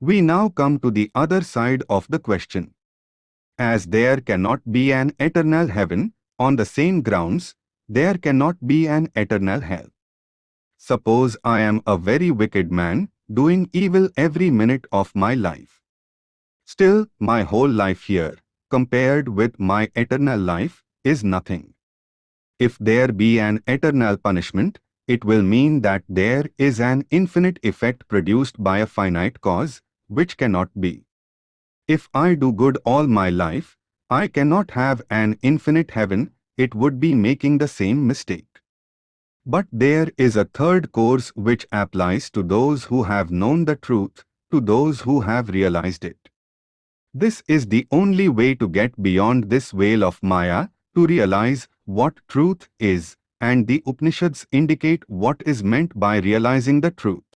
We now come to the other side of the question. As there cannot be an eternal heaven, on the same grounds, there cannot be an eternal hell. Suppose I am a very wicked man, doing evil every minute of my life. Still, my whole life here, compared with my eternal life, is nothing. If there be an eternal punishment, it will mean that there is an infinite effect produced by a finite cause, which cannot be. If I do good all my life, I cannot have an infinite heaven, it would be making the same mistake. But there is a third course which applies to those who have known the truth, to those who have realized it. This is the only way to get beyond this veil of Maya, to realize what truth is, and the Upanishads indicate what is meant by realizing the truth.